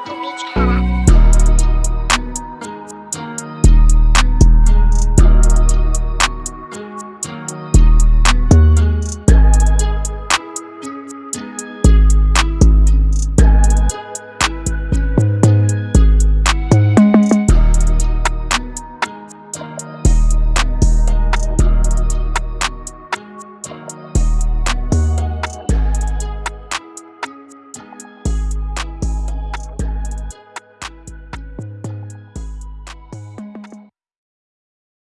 купить